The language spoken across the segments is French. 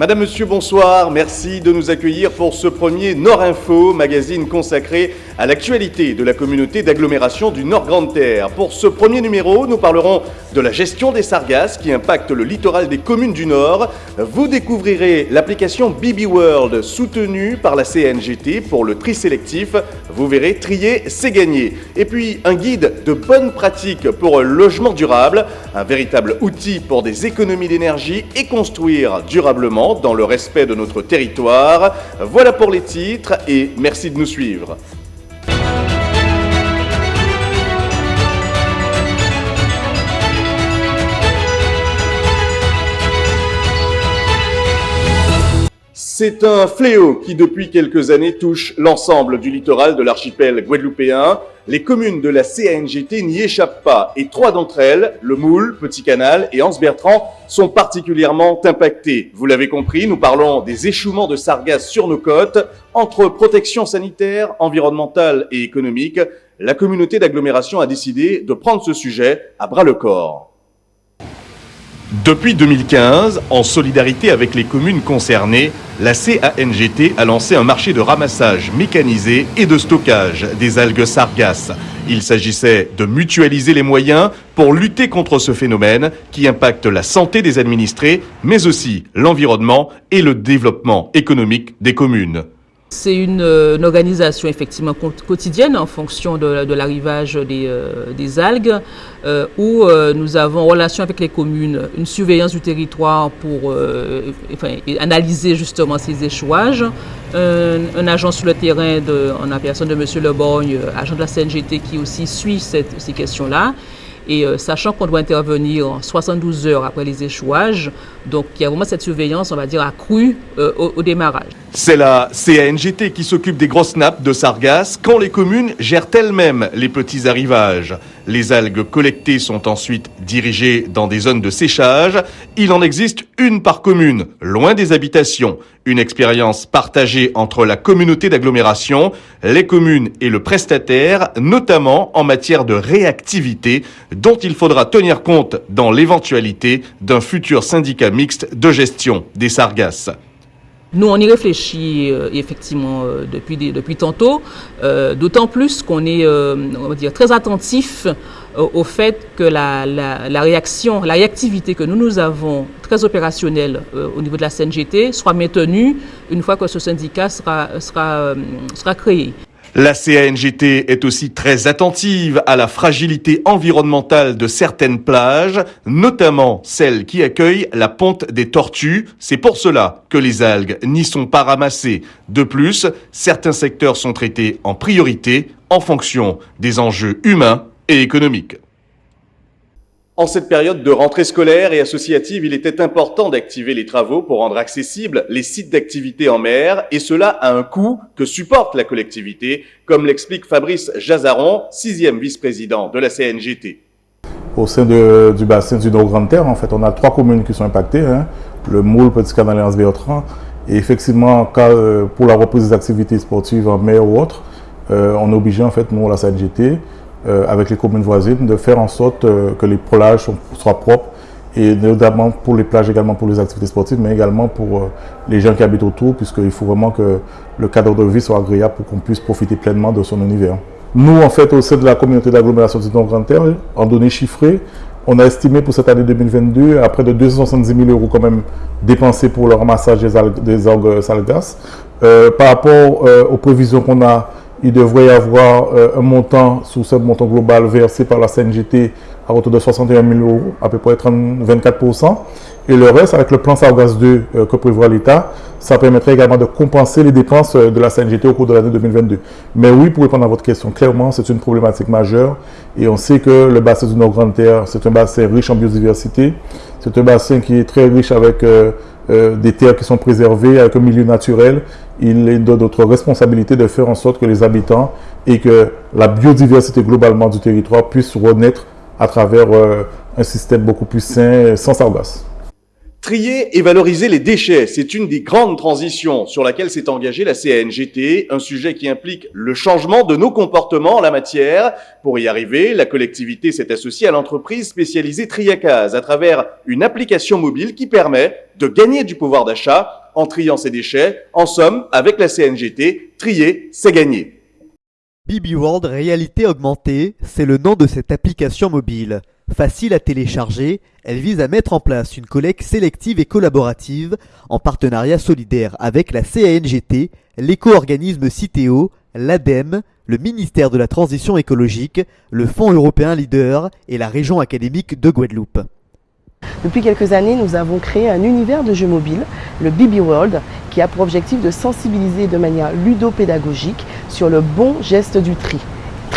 Madame, Monsieur, bonsoir. Merci de nous accueillir pour ce premier Nord Info, magazine consacré à l'actualité de la communauté d'agglomération du Nord Grande Terre. Pour ce premier numéro, nous parlerons de la gestion des sargasses qui impactent le littoral des communes du Nord. Vous découvrirez l'application BB World soutenue par la CNGT pour le tri sélectif. Vous verrez, trier, c'est gagner. Et puis, un guide de bonnes pratiques pour un logement durable, un véritable outil pour des économies d'énergie et construire durablement dans le respect de notre territoire. Voilà pour les titres et merci de nous suivre. C'est un fléau qui depuis quelques années touche l'ensemble du littoral de l'archipel guadeloupéen. Les communes de la CANGT n'y échappent pas et trois d'entre elles, le Moule, Petit Canal et Anse-Bertrand, sont particulièrement impactées. Vous l'avez compris, nous parlons des échouements de sargasses sur nos côtes. Entre protection sanitaire, environnementale et économique, la communauté d'agglomération a décidé de prendre ce sujet à bras le corps. Depuis 2015, en solidarité avec les communes concernées, la CANGT a lancé un marché de ramassage mécanisé et de stockage des algues sargasses. Il s'agissait de mutualiser les moyens pour lutter contre ce phénomène qui impacte la santé des administrés, mais aussi l'environnement et le développement économique des communes. C'est une, euh, organisation effectivement quotidienne en fonction de, l'arrivage des, euh, algues euh, où nous avons en relation avec les communes une surveillance du territoire pour analyser justement ces échouages. Un, agent sur le terrain de, en la personne de M. Leborgne, agent de la CNGT qui aussi suit ces questions-là. Et sachant qu'on doit intervenir 72 heures après les échouages, donc il y a vraiment cette surveillance, on va dire, accrue euh, au, démarrage. C'est la CANGT qui s'occupe des grosses nappes de sargasses quand les communes gèrent elles-mêmes les petits arrivages. Les algues collectées sont ensuite dirigées dans des zones de séchage. Il en existe une par commune, loin des habitations. Une expérience partagée entre la communauté d'agglomération, les communes et le prestataire, notamment en matière de réactivité, dont il faudra tenir compte dans l'éventualité d'un futur syndicat mixte de gestion des sargasses. Nous, on y réfléchit euh, effectivement euh, depuis, depuis tantôt, euh, d'autant plus qu'on est on va dire, très attentif au fait que la, la, réaction, la réactivité que nous, nous avons, très opérationnelle au niveau de la CNGT, soit maintenue une fois que ce syndicat sera, sera, sera créé. La CANGT est aussi très attentive à la fragilité environnementale de certaines plages, notamment celles qui accueillent la ponte des tortues. C'est pour cela que les algues n'y sont pas ramassées. De plus, certains secteurs sont traités en priorité en fonction des enjeux humains et économiques. En cette période de rentrée scolaire et associative, il était important d'activer les travaux pour rendre accessibles les sites d'activité en mer, et cela à un coût que supporte la collectivité, comme l'explique Fabrice Jazaron, sixième vice-président de la CNGT. Au sein du bassin du Nord-Grande-Terre, en fait, on a trois communes qui sont impactées, hein. le Moule, Petit Canal et Anse-Bertrand. Et effectivement, euh, pour la reprise des activités sportives en mer ou autres, euh, on est obligé, en fait, nous, la CNGT, euh, avec les communes voisines, de faire en sorte euh, que les plages soient propres et notamment pour les plages également pour les activités sportives, mais également pour euh, les gens qui habitent autour, puisqu'il faut vraiment que le cadre de vie soit agréable pour qu'on puisse profiter pleinement de son univers. Nous, en fait, au sein de la communauté d'agglomération du Nord Grand Terre, en données chiffrées, on a estimé pour cette année 2022 à près de 270 000 euros quand même dépensés pour le ramassage des, algues, des algues salgas. par rapport aux prévisions qu'on a il devrait y avoir euh, un montant sous ce montant global versé par la CNGT à hauteur de 61 000 euros, à peu près 24%. Et le reste, avec le plan Sargas 2 euh, que prévoit l'État, ça permettrait également de compenser les dépenses euh, de la CNGT au cours de l'année 2022. Mais oui, pour répondre à votre question, clairement, c'est une problématique majeure. Et on sait que le bassin du Nord-Grande-Terre, c'est un bassin riche en biodiversité. C'est un bassin qui est très riche avec des terres qui sont préservées, avec un milieu naturel il est de notre responsabilité de faire en sorte que les habitants et que la biodiversité globalement du territoire puisse renaître à travers euh, un système beaucoup plus sain, sans sargasses. Trier et valoriser les déchets, c'est une des grandes transitions sur laquelle s'est engagée la CNGT, un sujet qui implique le changement de nos comportements en la matière. Pour y arriver, la collectivité s'est associée à l'entreprise spécialisée Triacase à travers une application mobile qui permet de gagner du pouvoir d'achat en triant ses déchets. En somme, avec la CNGT, trier, c'est gagner. BB World Réalité Augmentée, c'est le nom de cette application mobile. Facile à télécharger, elle vise à mettre en place une collecte sélective et collaborative en partenariat solidaire avec la CANGT, l'éco-organisme Citeo, l'ADEME, le ministère de la Transition écologique, le Fonds européen Leader et la région académique de Guadeloupe. Depuis quelques années, nous avons créé un univers de jeux mobiles, le BB World, qui a pour objectif de sensibiliser de manière ludopédagogique sur le bon geste du tri.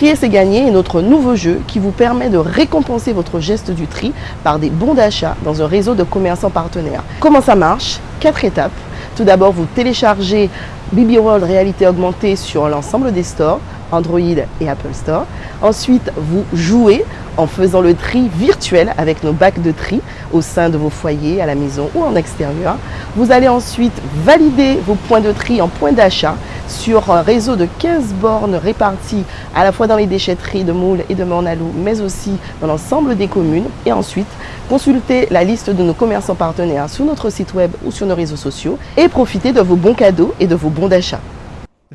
Trier c'est gagner est notre nouveau jeu qui vous permet de récompenser votre geste du tri par des bons d'achat dans un réseau de commerçants partenaires. Comment ça marche? Quatre étapes. Tout d'abord, vous téléchargez BB World Réalité Augmentée sur l'ensemble des stores, Android et Apple Store. Ensuite, vous jouez en faisant le tri virtuel avec nos bacs de tri au sein de vos foyers, à la maison ou en extérieur. Vous allez ensuite valider vos points de tri en points d'achat sur un réseau de 15 bornes réparties à la fois dans les déchetteries de Moule et de Mornalou, mais aussi dans l'ensemble des communes. Et ensuite, consulter la liste de nos commerçants partenaires sur notre site web ou sur nos réseaux sociaux et profiter de vos bons cadeaux et de vos bons d'achat.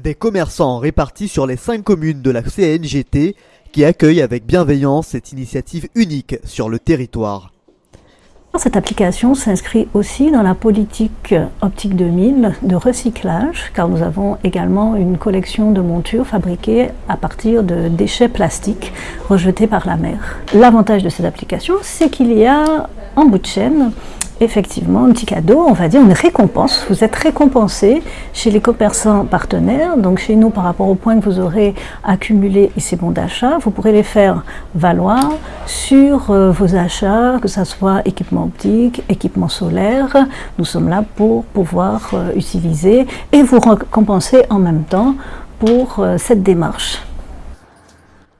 Des commerçants répartis sur les 5 communes de la CNGT qui accueille avec bienveillance cette initiative unique sur le territoire. Cette application s'inscrit aussi dans la politique Optique 2000 de recyclage, car nous avons également une collection de montures fabriquées à partir de déchets plastiques rejetés par la mer. L'avantage de cette application, c'est qu'il y a en bout de chaîne effectivement un petit cadeau, on va dire une récompense. Vous êtes récompensé chez les commerçants partenaires, donc chez nous par rapport aux points que vous aurez accumulés et ces bons d'achat, vous pourrez les faire valoir sur euh, vos achats, que ce soit équipement optique, équipement solaire. Nous sommes là pour pouvoir euh, utiliser et vous récompenser en même temps pour euh, cette démarche.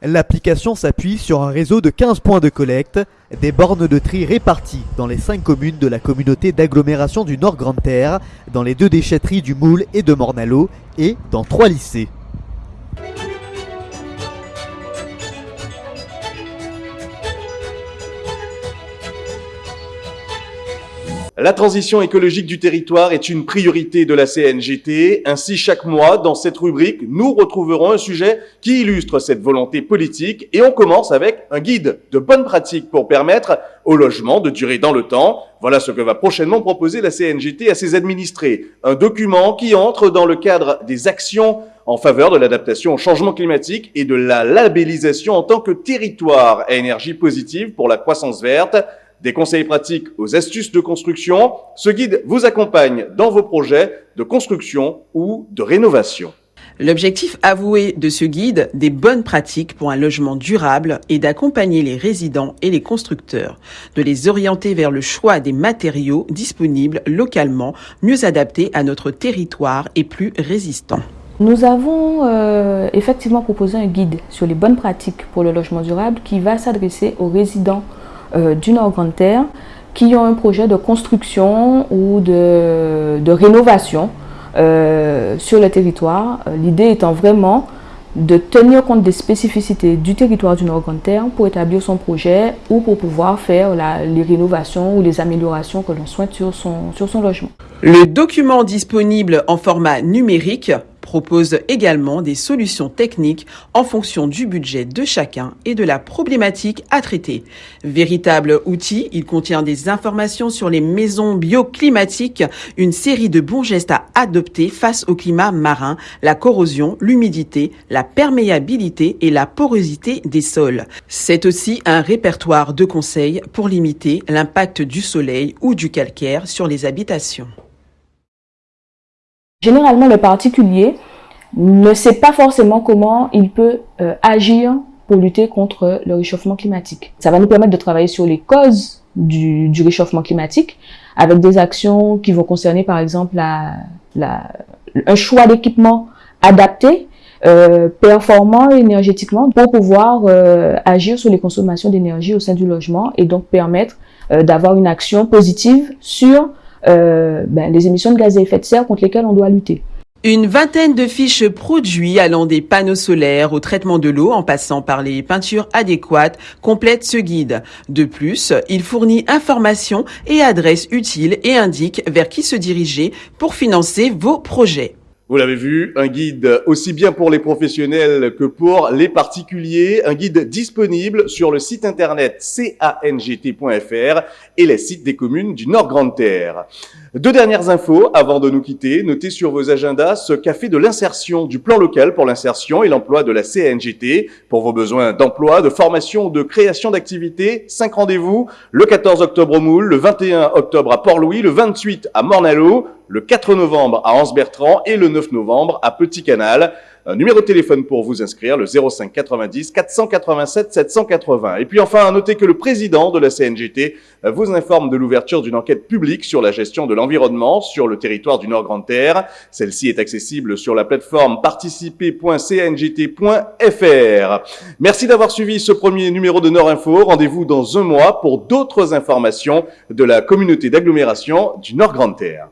L'application s'appuie sur un réseau de 15 points de collecte, des bornes de tri réparties dans les 5 communes de la communauté d'agglomération du Nord Grande Terre, dans les deux déchetteries du Moule et de Mornalo, et dans 3 lycées. La transition écologique du territoire est une priorité de la CNGT. Ainsi, chaque mois, dans cette rubrique, nous retrouverons un sujet qui illustre cette volonté politique et on commence avec un guide de bonnes pratiques pour permettre au logement de durer dans le temps. Voilà ce que va prochainement proposer la CNGT à ses administrés. Un document qui entre dans le cadre des actions en faveur de l'adaptation au changement climatique et de la labellisation en tant que territoire à énergie positive pour la croissance verte des conseils pratiques aux astuces de construction. Ce guide vous accompagne dans vos projets de construction ou de rénovation. L'objectif avoué de ce guide, des bonnes pratiques pour un logement durable, est d'accompagner les résidents et les constructeurs, de les orienter vers le choix des matériaux disponibles localement, mieux adaptés à notre territoire et plus résistants. Nous avons euh, effectivement proposé un guide sur les bonnes pratiques pour le logement durable qui va s'adresser aux résidents du Nord Grande Terre qui ont un projet de construction ou de, rénovation euh, sur le territoire. Euh, l'idée étant vraiment de tenir compte des spécificités du territoire du Nord Grande Terre pour établir son projet ou pour pouvoir faire les rénovations ou les améliorations que l'on souhaite sur son, sur son logement. Le document disponible en format numérique propose également des solutions techniques en fonction du budget de chacun et de la problématique à traiter. Véritable outil, il contient des informations sur les maisons bioclimatiques, une série de bons gestes à adopter face au climat marin, la corrosion, l'humidité, la perméabilité et la porosité des sols. C'est aussi un répertoire de conseils pour limiter l'impact du soleil ou du calcaire sur les habitations. Généralement, le particulier ne sait pas forcément comment il peut euh, agir pour lutter contre le réchauffement climatique. Ça va nous permettre de travailler sur les causes du, réchauffement climatique avec des actions qui vont concerner par exemple un choix d'équipement adapté, euh, performant énergétiquement pour pouvoir euh, agir sur les consommations d'énergie au sein du logement et donc permettre d'avoir une action positive sur ben, les émissions de gaz à effet de serre contre lesquelles on doit lutter. Une vingtaine de fiches produits allant des panneaux solaires au traitement de l'eau en passant par les peintures adéquates complètent ce guide. De plus, il fournit informations et adresses utiles et indique vers qui se diriger pour financer vos projets. Vous l'avez vu, un guide aussi bien pour les professionnels que pour les particuliers, un guide disponible sur le site internet cangt.fr et les sites des communes du Nord Grande-Terre. Deux dernières infos avant de nous quitter. Notez sur vos agendas ce café de l'insertion du plan local pour l'insertion et l'emploi de la CNGT pour vos besoins d'emploi, de formation, de création d'activités. Cinq rendez-vous le 14 octobre au Moule, le 21 octobre à Port-Louis, le 28 à Mornalo, le 4 novembre à Anse-Bertrand et le 9 novembre à Petit Canal. Un numéro de téléphone pour vous inscrire, le 05 90 487 780. Et puis enfin, à noter que le président de la CNGT vous informe de l'ouverture d'une enquête publique sur la gestion de l'environnement sur le territoire du Nord-Grande-Terre. Celle-ci est accessible sur la plateforme participer.cngt.fr. Merci d'avoir suivi ce premier numéro de Nord Info. Rendez-vous dans un mois pour d'autres informations de la communauté d'agglomération du Nord-Grande-Terre.